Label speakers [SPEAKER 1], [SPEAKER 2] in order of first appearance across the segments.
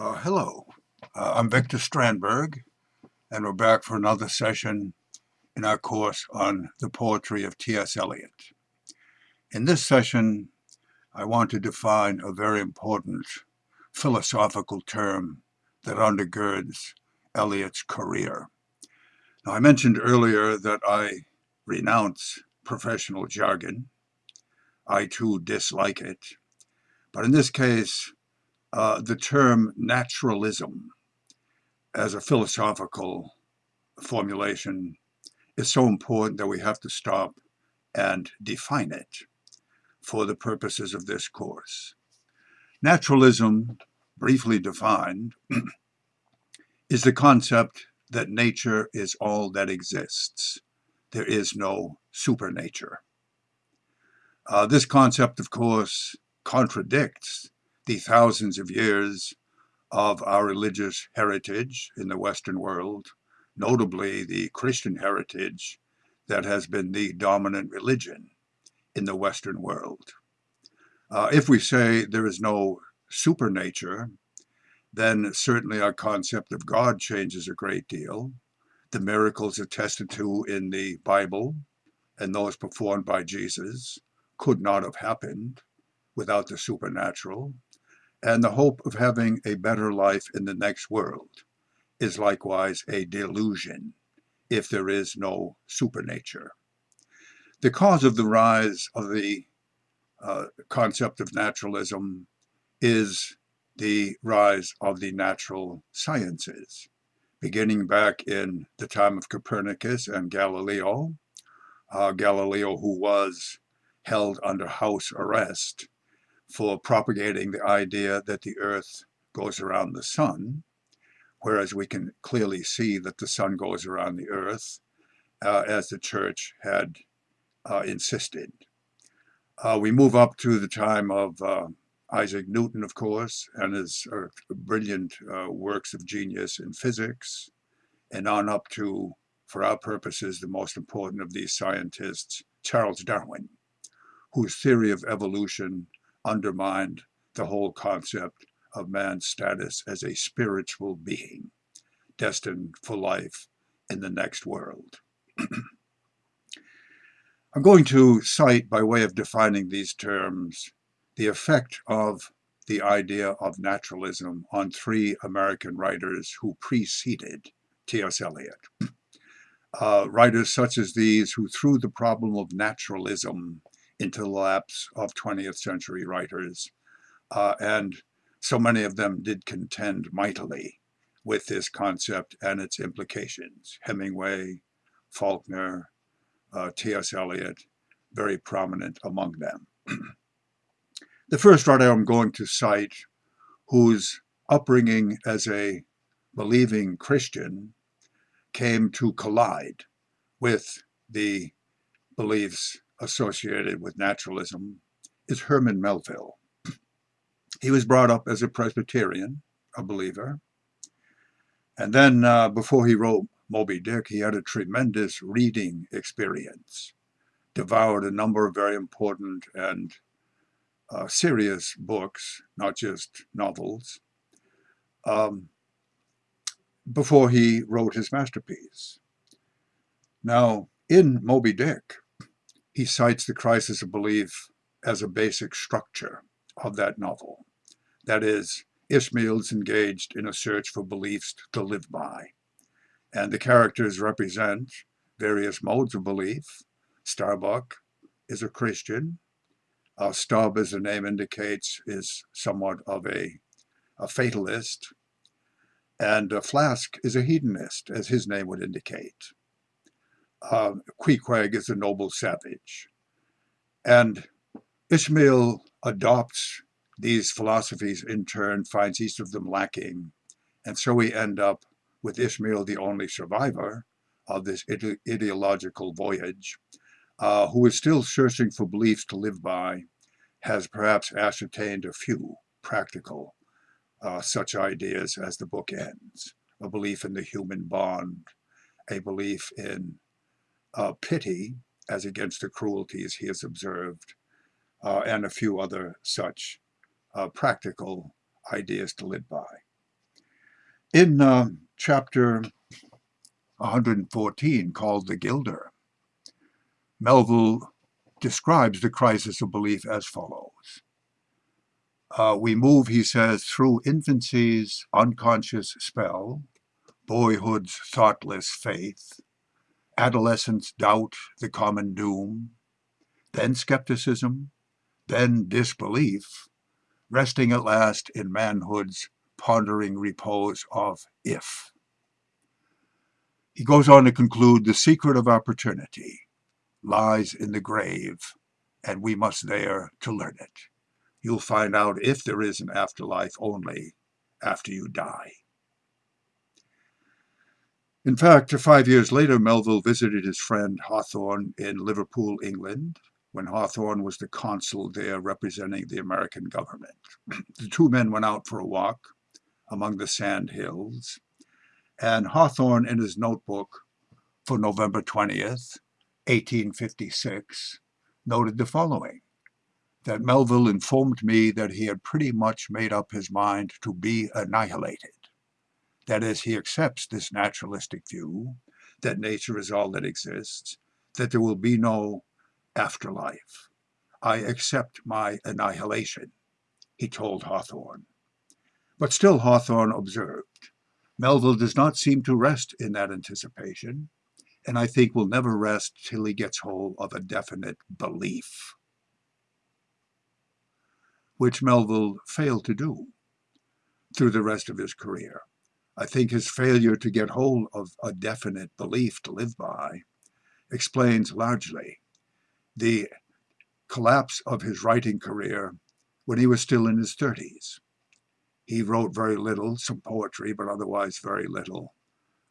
[SPEAKER 1] Uh, hello, uh, I'm Victor Strandberg, and we're back for another session in our course on the poetry of T.S. Eliot. In this session, I want to define a very important philosophical term that undergirds Eliot's career. Now, I mentioned earlier that I renounce professional jargon. I too dislike it. But in this case, uh, the term naturalism as a philosophical formulation is so important that we have to stop and define it for the purposes of this course. Naturalism, briefly defined, is the concept that nature is all that exists. There is no supernature. Uh, this concept, of course, contradicts the thousands of years of our religious heritage in the Western world, notably the Christian heritage that has been the dominant religion in the Western world. Uh, if we say there is no supernature, then certainly our concept of God changes a great deal. The miracles attested to in the Bible and those performed by Jesus could not have happened without the supernatural and the hope of having a better life in the next world is likewise a delusion if there is no supernature. The cause of the rise of the uh, concept of naturalism is the rise of the natural sciences, beginning back in the time of Copernicus and Galileo. Uh, Galileo, who was held under house arrest for propagating the idea that the earth goes around the sun, whereas we can clearly see that the sun goes around the earth, uh, as the church had uh, insisted. Uh, we move up to the time of uh, Isaac Newton, of course, and his brilliant uh, works of genius in physics, and on up to, for our purposes, the most important of these scientists, Charles Darwin, whose theory of evolution undermined the whole concept of man's status as a spiritual being destined for life in the next world. I'm going to cite, by way of defining these terms, the effect of the idea of naturalism on three American writers who preceded T.S. Eliot. Uh, writers such as these who threw the problem of naturalism into the laps of 20th century writers. Uh, and so many of them did contend mightily with this concept and its implications. Hemingway, Faulkner, uh, T.S. Eliot, very prominent among them. the first writer I'm going to cite, whose upbringing as a believing Christian came to collide with the beliefs associated with naturalism is Herman Melville. He was brought up as a Presbyterian, a believer. And then uh, before he wrote Moby Dick, he had a tremendous reading experience, devoured a number of very important and uh, serious books, not just novels, um, before he wrote his masterpiece. Now, in Moby Dick, he cites the crisis of belief as a basic structure of that novel. That is, Ishmael's engaged in a search for beliefs to live by. And the characters represent various modes of belief. Starbuck is a Christian. Uh, Stubb, as the name indicates, is somewhat of a, a fatalist. And uh, Flask is a hedonist, as his name would indicate uh, Queequeg is a noble savage. And Ishmael adopts these philosophies in turn, finds each of them lacking. And so we end up with Ishmael, the only survivor of this ide ideological voyage, uh, who is still searching for beliefs to live by, has perhaps ascertained a few practical uh, such ideas as the book ends. A belief in the human bond, a belief in uh, pity as against the cruelties he has observed, uh, and a few other such uh, practical ideas to live by. In uh, chapter 114, called The Gilder, Melville describes the crisis of belief as follows. Uh, we move, he says, through infancy's unconscious spell, boyhood's thoughtless faith, adolescence doubt the common doom, then skepticism, then disbelief, resting at last in manhood's pondering repose of if. He goes on to conclude the secret of opportunity lies in the grave, and we must there to learn it. You'll find out if there is an afterlife only after you die. In fact, five years later, Melville visited his friend Hawthorne in Liverpool, England, when Hawthorne was the consul there representing the American government. the two men went out for a walk among the sand hills, and Hawthorne, in his notebook for November 20th, 1856, noted the following that Melville informed me that he had pretty much made up his mind to be annihilated. That is, he accepts this naturalistic view that nature is all that exists, that there will be no afterlife. I accept my annihilation, he told Hawthorne. But still Hawthorne observed, Melville does not seem to rest in that anticipation, and I think will never rest till he gets hold of a definite belief, which Melville failed to do through the rest of his career. I think his failure to get hold of a definite belief to live by explains largely the collapse of his writing career when he was still in his 30s. He wrote very little, some poetry, but otherwise very little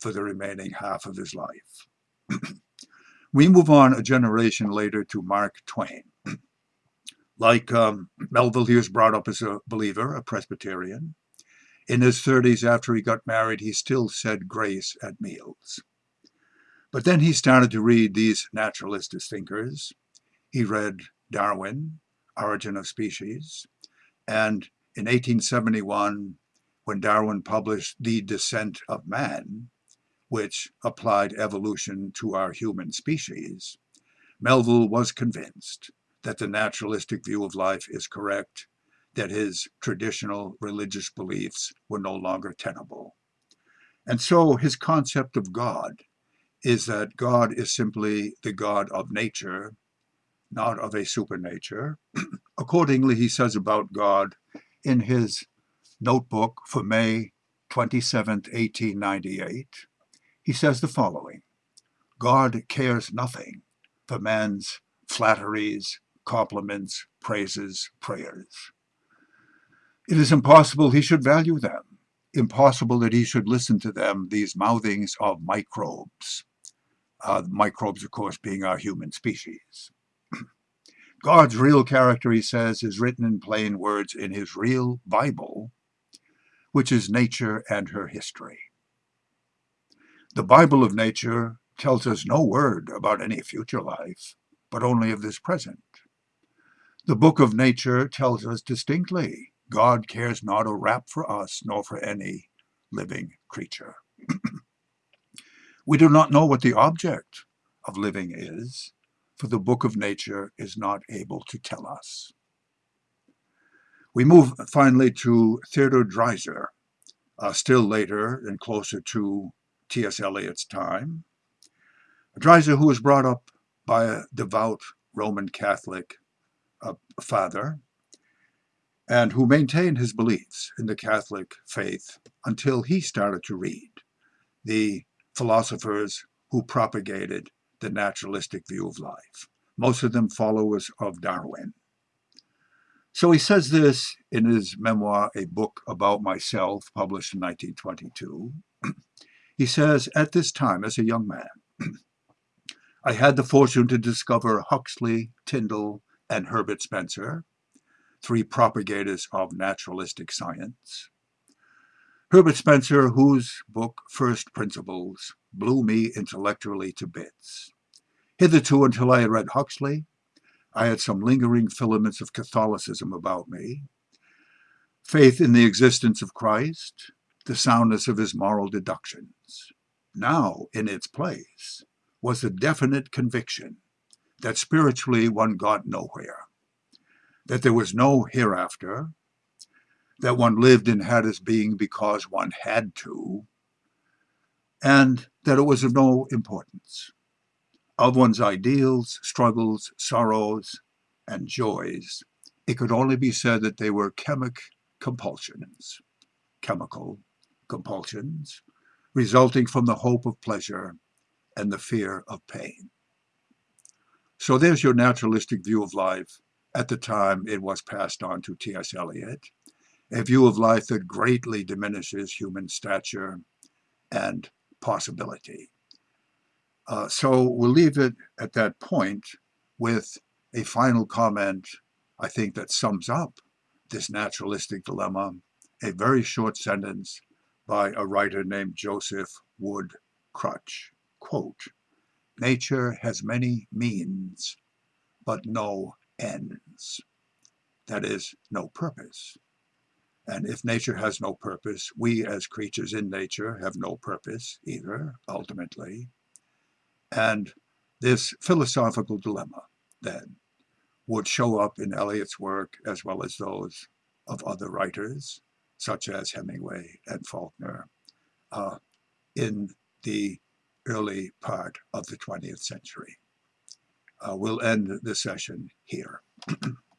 [SPEAKER 1] for the remaining half of his life. we move on a generation later to Mark Twain. like um, Melville, he was brought up as a believer, a Presbyterian. In his 30s, after he got married, he still said grace at meals. But then he started to read these naturalistic thinkers. He read Darwin, Origin of Species, and in 1871, when Darwin published The Descent of Man, which applied evolution to our human species, Melville was convinced that the naturalistic view of life is correct, that his traditional religious beliefs were no longer tenable. And so his concept of God is that God is simply the God of nature, not of a supernature. Accordingly, he says about God in his notebook for May 27, 1898, he says the following God cares nothing for man's flatteries, compliments, praises, prayers. It is impossible he should value them, impossible that he should listen to them, these mouthings of microbes. Uh, microbes, of course, being our human species. God's real character, he says, is written in plain words in his real Bible, which is nature and her history. The Bible of nature tells us no word about any future life, but only of this present. The book of nature tells us distinctly God cares not a rap for us nor for any living creature. we do not know what the object of living is, for the book of nature is not able to tell us. We move finally to Theodore Dreiser, uh, still later and closer to T.S. Eliot's time. Dreiser, who was brought up by a devout Roman Catholic uh, father, and who maintained his beliefs in the Catholic faith until he started to read the philosophers who propagated the naturalistic view of life, most of them followers of Darwin. So he says this in his memoir, A Book About Myself, published in 1922. he says, At this time, as a young man, I had the fortune to discover Huxley, Tyndall, and Herbert Spencer, three propagators of naturalistic science. Herbert Spencer, whose book, First Principles, blew me intellectually to bits. Hitherto, until I had read Huxley, I had some lingering filaments of Catholicism about me. Faith in the existence of Christ, the soundness of his moral deductions. Now, in its place, was a definite conviction that spiritually one got nowhere, that there was no hereafter, that one lived and had his being because one had to, and that it was of no importance. Of one's ideals, struggles, sorrows, and joys, it could only be said that they were chemic compulsions, chemical compulsions, resulting from the hope of pleasure and the fear of pain. So there's your naturalistic view of life at the time it was passed on to T.S. Eliot, a view of life that greatly diminishes human stature and possibility. Uh, so we'll leave it at that point with a final comment, I think, that sums up this naturalistic dilemma, a very short sentence by a writer named Joseph Wood Krutch. Quote, Nature has many means, but no ends. That is, no purpose. And if nature has no purpose, we as creatures in nature have no purpose either, ultimately. And this philosophical dilemma, then, would show up in Eliot's work as well as those of other writers, such as Hemingway and Faulkner, uh, in the early part of the 20th century. Uh, we'll end the session here.